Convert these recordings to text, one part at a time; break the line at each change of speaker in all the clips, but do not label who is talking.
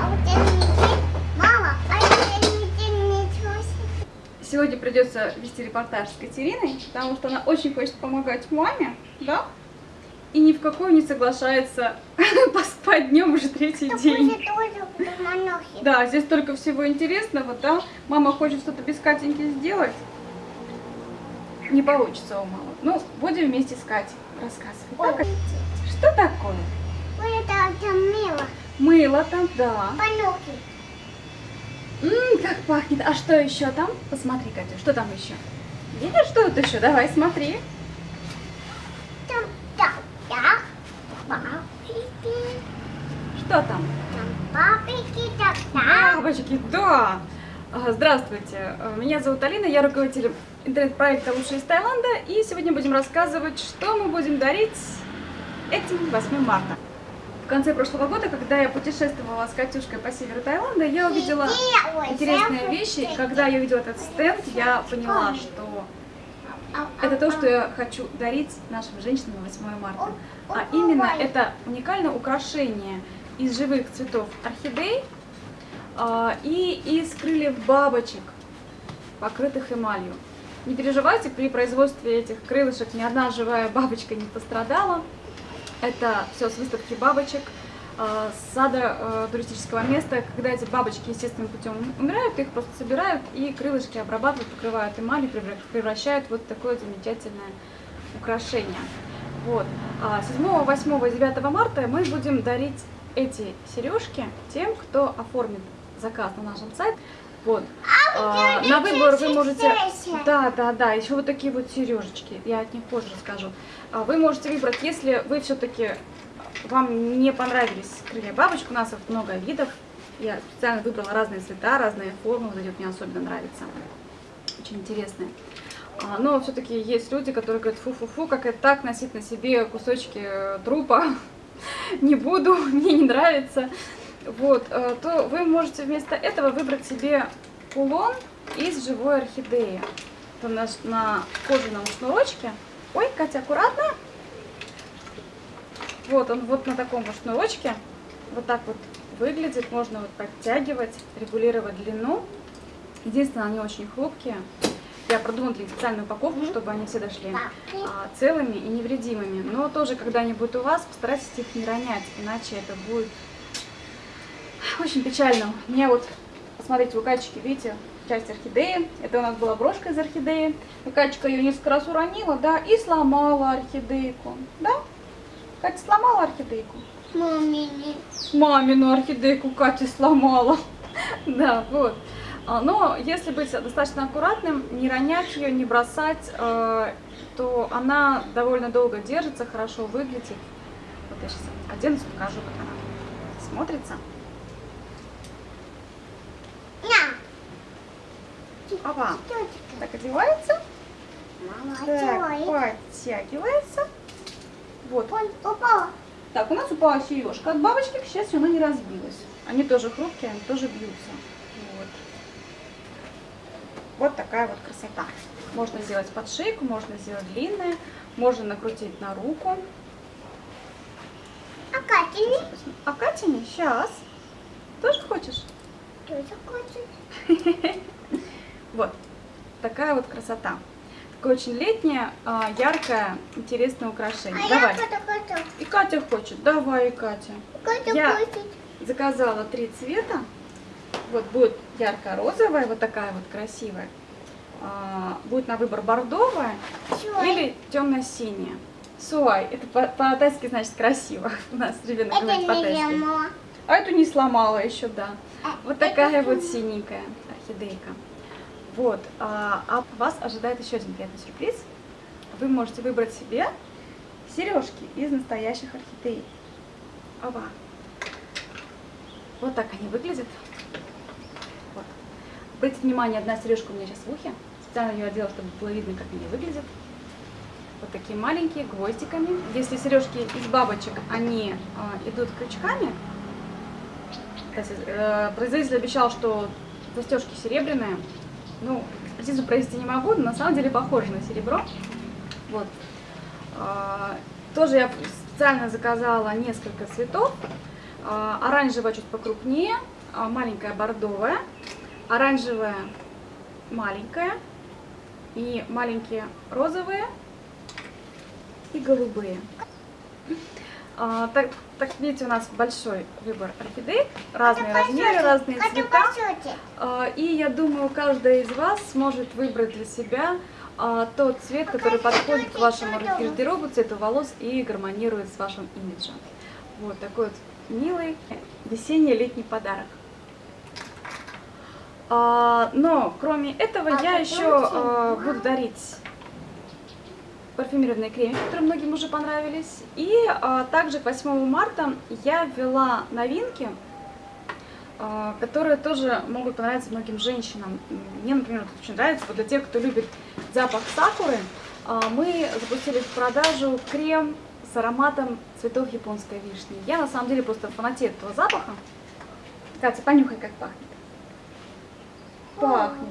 А вот это не Мама, а это не.
Сегодня придется вести репортаж с Катериной, потому что она очень хочет помогать маме, да? И ни в какую не соглашается поспать днем уже третий день.
В монохе.
Да, здесь столько всего интересного, да? Мама хочет что-то без Катеньки сделать. Не получится у мамы. Ну, будем вместе с Катей рассказывать. Да, Кать? Что такое?
Вот это там мило.
Мыло там, да.
Монохи.
Ммм, как пахнет. А что еще там? Посмотри, Катя, что там еще? Видишь, что тут еще? Давай, смотри.
Там, да, да. Папики.
Что там?
Там папики, так, да.
Бабочки, да! А, Здравствуйте, А, меня зовут Алина, я руководитель интернет-проекта «Лучшие из Таиланда», и сегодня будем рассказывать, что мы будем дарить этим 8 марта. В конце прошлого года, когда я путешествовала с Катюшкой по северу Таиланда, я увидела интересные вещи, когда я увидела этот стенд, я поняла, что это то, что я хочу дарить нашим женщинам на 8 марта. А именно это уникальное украшение из живых цветов орхидей а, и из крыльев бабочек, покрытых эмалью. Не переживайте, при производстве этих крылышек ни одна живая бабочка не пострадала. Это все с выставки бабочек, а, с сада а, туристического места. Когда эти бабочки естественным путем умирают, их просто собирают и крылышки обрабатывают, покрывают эмалью, превра- превращают вот такое замечательное украшение. Вот. А 7, 8 и 9 марта мы будем дарить эти сережки тем, кто оформит заказ на нашем сайте. Вот. А, на выбор вы можете... Да, да, да, еще вот такие вот сережечки. Я от них позже расскажу. А, Вы можете выбрать, если вы все-таки вам не понравились крылья бабочек, у нас их много видов. Я специально выбрала разные цвета, разные формы. Вот эти вот мне особенно нравятся. Очень интересные. А, Но все-таки есть люди, которые говорят, фу-фу-фу, как это так носить на себе кусочки э, трупа. Не буду, мне не нравится. Вот, э, то вы можете вместо этого выбрать себе кулон из живой орхидеи. Это на, на кожаном шнурочке. Ой, Катя, аккуратно. Вот он вот на таком вот шнурочке. Вот так вот выглядит. Можно вот подтягивать, регулировать длину. Единственное, они очень хрупкие. Я продумала для специальную упаковку, чтобы они все дошли а, целыми и невредимыми. Но тоже, когда они будут у вас, постарайтесь их не ронять, иначе это будет очень печально. У меня вот, посмотрите, у Качки, видите, часть орхидеи. Это у нас была брошка из орхидеи. Качка ее несколько раз уронила, да, и сломала орхидейку. Да? Катя сломала орхидейку?
Мамини.
Мамину орхидейку Катя сломала. Да, вот. А, Но если быть достаточно аккуратным, не ронять ее, не бросать, э, то она довольно долго держится, хорошо выглядит. Вот я сейчас оденусь, покажу, как она смотрится.
На.
Опа,
Тетя.
так одевается,
Мама,
так, подтягивается. Вот.
Он упал.
Так, у нас упала сережка от бабочки, к счастью, она не разбилась. Они тоже хрупкие, они тоже бьются. Вот. Вот такая вот красота. Можно сделать под шейку, можно сделать длинное, можно накрутить на руку.
А Катя
А Катя, сейчас. Тоже хочешь?
тоже хочет.
Вот. Такая вот красота. Такое очень летнее, а, яркое, интересное украшение.
А
Давай.
я Катя хочу.
И Катя хочет. Давай, Катя.
Катя
Я-
хочет.
Заказала три цвета. Вот будет ярко-розовая, вот такая вот красивая. А, будет на выбор бордовая
Всё.
или темно-синяя. Суай, это по- по-тайски значит красиво. У нас ребенок
Это
говорит по-тайски. А эту не сломала еще, да.
А
Вот такая вот синенькая орхидейка. Вот. А, а вас ожидает еще один приятный сюрприз. Вы можете выбрать себе сережки из настоящих орхидей. Оба. Вот так они выглядят. Вот. Обратите внимание, одна сережка у меня сейчас в ухе. Специально ее одела, чтобы было видно, как они выглядят. Вот такие маленькие, гвоздиками. Если сережки из бабочек, они а, идут крючками. Есть, э, производитель обещал, что застежки серебряные. Ну, экспертизу провести не могу, но на самом деле похоже на серебро. Вот. А, тоже я специально заказала несколько цветов. А, Оранжевая чуть покрупнее, а, маленькая бордовая, оранжевая маленькая и маленькие розовые и голубые. А, так, так видите, у нас большой выбор орхидей, разные размеры, разные
Хочу
цвета.
по.
А, И я думаю, каждая из вас сможет выбрать для себя а, тот цвет, который подходит к вашему гардеробу, цвету волос и гармонирует с вашим имиджем. Вот такой вот милый весенний-летний подарок. А, Но кроме этого
А
я еще а, буду дарить парфюмированные кремы, которые многим уже понравились. И а, также к 8 марта я ввела новинки, а, которые тоже могут понравиться многим женщинам. Мне, например, вот очень нравится, вот для тех, кто любит запах сакуры, а, мы запустили в продажу крем с ароматом цветов японской вишни. Я на самом деле просто фанатею этого запаха. Катя, понюхай, как пахнет. Пахнет.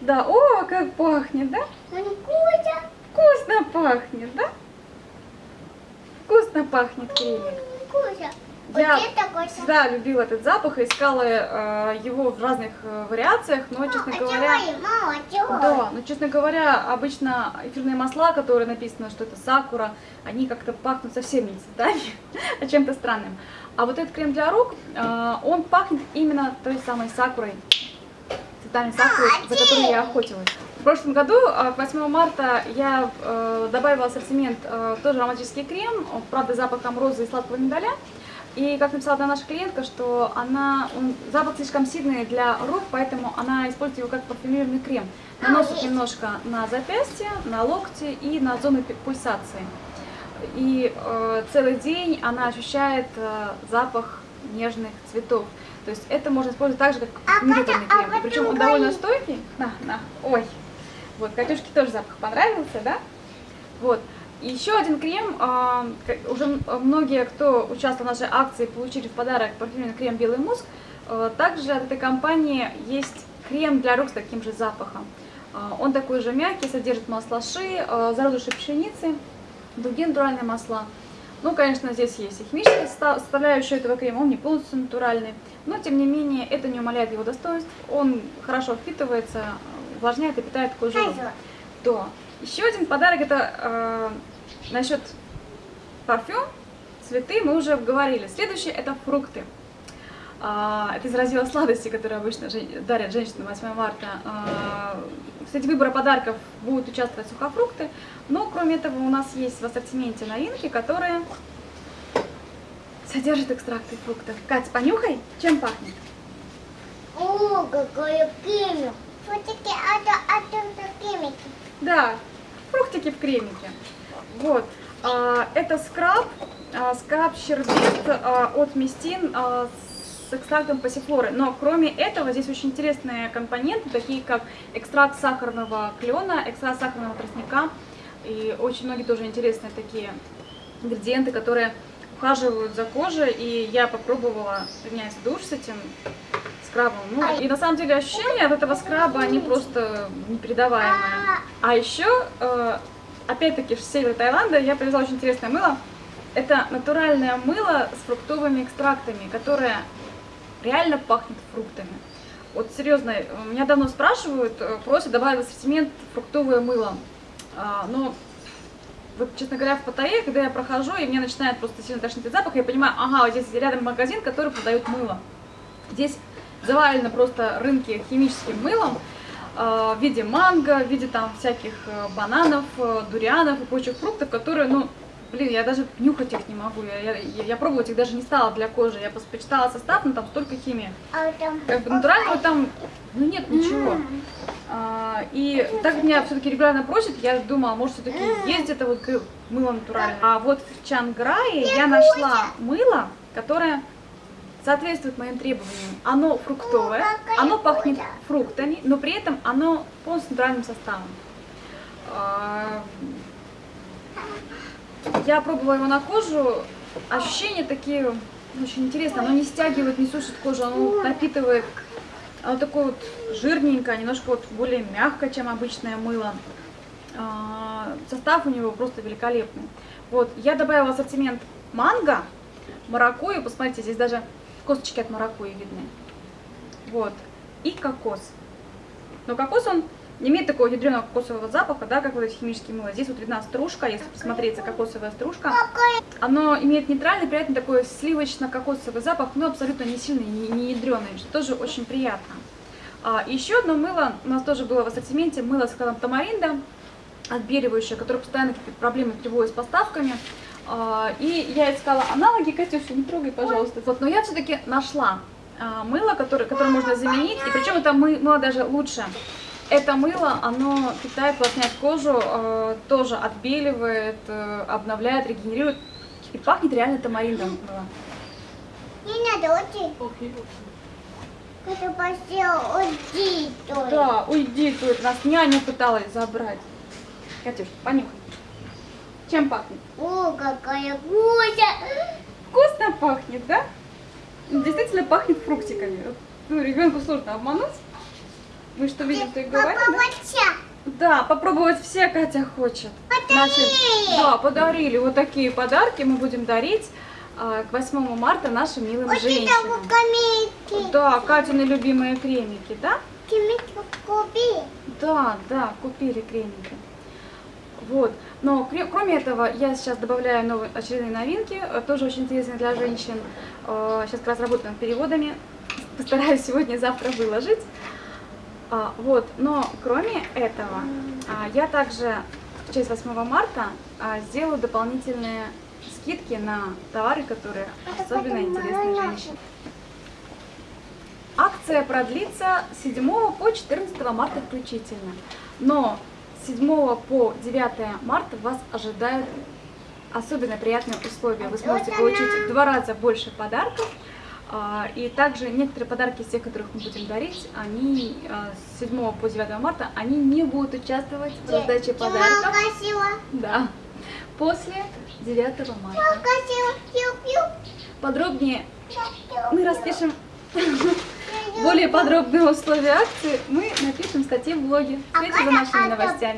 Да, о, как пахнет, да?
Кузя.
Вкусно пахнет, да? Вкусно пахнет.
Кузя.
Я всегда любила этот запах и искала э, его в разных э, вариациях, но, честно
а
говоря...
мама, чего?
Да, но, честно говоря, обычно эфирные масла, которые написано, что это сакура, они как-то пахнут совсем не цветами, а чем-то странным. А вот этот крем для рук, э, он пахнет именно той самой сакурой, цветами сакуры, за которой я охотилась. В прошлом году, э, к 8 марта, я э, добавила ассортимент э, тоже ароматический крем, правда, запахом розы и сладкого миндаля. И как написала одна наша клиентка, что она, он, запах слишком сильный для рук, поэтому она использует его как парфюмерный крем. Наносит немножко на запястье, на локти и на зону пи- пульсации. И э, целый день она ощущает э, запах нежных цветов. То есть это можно использовать так же, как
А
парфюмированный
Катя, а
крем. И причем он довольно стойкий. На, на, ой. Вот, Катюшке тоже запах понравился, да? Вот. Еще один крем, а, уже многие, кто участвовал в нашей акции, получили в подарок парфюмерный крем «Белый муск». А, Также от этой компании есть крем для рук с таким же запахом. А, Он такой же мягкий, содержит масла ши, а, зародыши пшеницы, другие натуральные масла. Ну, конечно, здесь есть и химическая соста- составляющая этого крема, он не полностью натуральный, но, тем не менее, это не умаляет его достоинств. Он хорошо впитывается, увлажняет и питает кожу. То. Еще один подарок это э, насчет парфюм, цветы мы уже говорили. Следующее это фрукты. А, это из раздела сладости, которые обычно жен- дарят женщинам 8 марта. А, Кстати, выбора подарков будут участвовать сухофрукты, но кроме этого у нас есть в ассортименте новинки, которые содержат экстракты фруктов. Катя, понюхай, чем пахнет?
О, какой кремик. Все-таки это это кремики.
Да, фруктики в кремике. Вот. а, Это скраб, а, скраб щербет а, от Мистин а, с экстрактом пассифлоры. Но кроме этого здесь очень интересные компоненты, такие как экстракт сахарного клена, экстракт сахарного тростника. И очень многие тоже интересные такие ингредиенты, которые ухаживают за кожей. И я попробовала принять душ с этим скрабом. Ну, и на самом деле ощущения от этого скраба, они просто непередаваемые. А еще, э, опять-таки, с севера Таиланда я привезла очень интересное мыло. Это натуральное мыло с фруктовыми экстрактами, которое реально пахнет фруктами. Вот серьезно, меня давно спрашивают, э, просят добавить в ассортимент фруктовое мыло. А, но вот, честно говоря, в Паттайе, когда я прохожу, и мне начинает просто сильно тошнить от запаха, я понимаю, ага, вот здесь рядом магазин, который продает мыло. Здесь завалено просто рынки химическим мылом э, в виде манго, в виде там всяких э, бананов, э, дурианов и прочих фруктов, которые, ну, блин, я даже нюхать их не могу. Я, я, я- пробовать их даже не стала для кожи. Я почитала состав, но там столько химии.
А там...
Как бы натурального там, ну, нет ничего. А, и так как меня все-таки регулярно просят, я думала, может, все-таки есть где-то вот мыло натуральное. А вот в Чанграе я нашла мыло, которое соответствует моим требованиям. Оно фруктовое,
какая
оно пахнет фруктами, но при этом оно полностью натуральным составом. А, Я пробовала его на кожу, ощущения такие ну, очень интересные. Оно не стягивает, не сушит кожу, оно напитывает оно такое вот жирненькое, немножко вот более мягкое, чем обычное мыло. А, состав у него просто великолепный. Вот, я добавила ассортимент манго, маракуйю, посмотрите, здесь даже косточки от маракуйи видны. Вот, и кокос. Но кокос, он не имеет такого ядреного кокосового запаха, да, как вот эти химические мыла. Здесь вот видна стружка, если посмотреться, кокосовая стружка. Оно имеет нейтральный, приятный такой сливочно-кокосовый запах, но абсолютно не сильный, не, не ядреный, что тоже очень приятно. А, еще одно мыло у нас тоже было в ассортименте, мыло с складом тамаринда, отбеливающее, которое постоянно какие-то проблемы приводит с поставками. А, и я искала аналоги, Катюша, не трогай, пожалуйста. Вот, но я все-таки нашла а, мыло, которое, которое можно заменить, и причем это мы- мыло даже лучше. Это мыло, оно питает, увлажняет кожу, э, тоже отбеливает, э, обновляет, регенерирует. И пахнет реально тамариндом.
Не надо уйти. Только.
Да, уйди тут, нас няня пыталась забрать. Катюш, понюхай. Чем пахнет?
О, какая вкусно.
Вкусно пахнет, да? Действительно пахнет фруктиками. Ну, ребенку сложно обмануть. Мы что видим, то и говорим, да? Да, попробовать все Катя хочет.
Подарили!
да, подарили. Вот такие подарки мы будем дарить а, к 8 марта нашим милым
Вот это
женщинам.
вот камейки.
Да, Катины любимые кремики, да?
Камейки купи.
Да, да, купили кремики. Вот. Но кроме этого, я сейчас добавляю новые очередные новинки, э, тоже очень интересные для женщин. Э, Сейчас как раз работаю над переводами. Постараюсь сегодня-завтра выложить. А, Вот, но кроме этого, а, я также в честь 8 марта а, сделаю дополнительные скидки на товары, которые особенно интересны женщинам. Акция продлится с 7 по 14 марта включительно. Но 7 по 9 марта вас ожидают особенно приятные условия. Вы сможете получить в два раза больше подарков. а, И также некоторые подарки из тех, которых мы будем дарить, они а, с 7 по 9 марта, они не будут участвовать в раздаче подарков. Да. После 9 марта. Подробнее мы распишем более подробные условия акции, мы напишем в статье в блоге. Следите за нашими новостями.